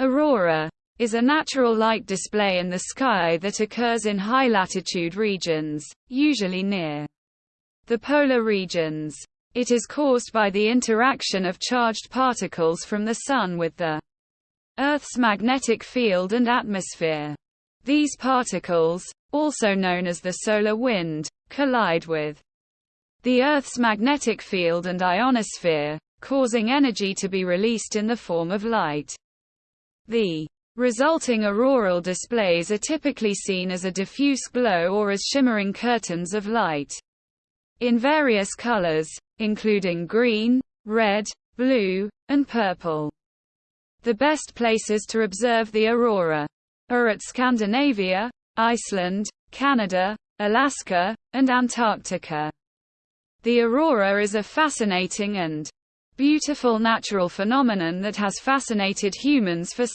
Aurora is a natural light display in the sky that occurs in high-latitude regions, usually near the polar regions. It is caused by the interaction of charged particles from the Sun with the Earth's magnetic field and atmosphere. These particles, also known as the solar wind, collide with the Earth's magnetic field and ionosphere, causing energy to be released in the form of light. The resulting auroral displays are typically seen as a diffuse glow or as shimmering curtains of light in various colors, including green, red, blue, and purple. The best places to observe the aurora are at Scandinavia, Iceland, Canada, Alaska, and Antarctica. The aurora is a fascinating and beautiful natural phenomenon that has fascinated humans for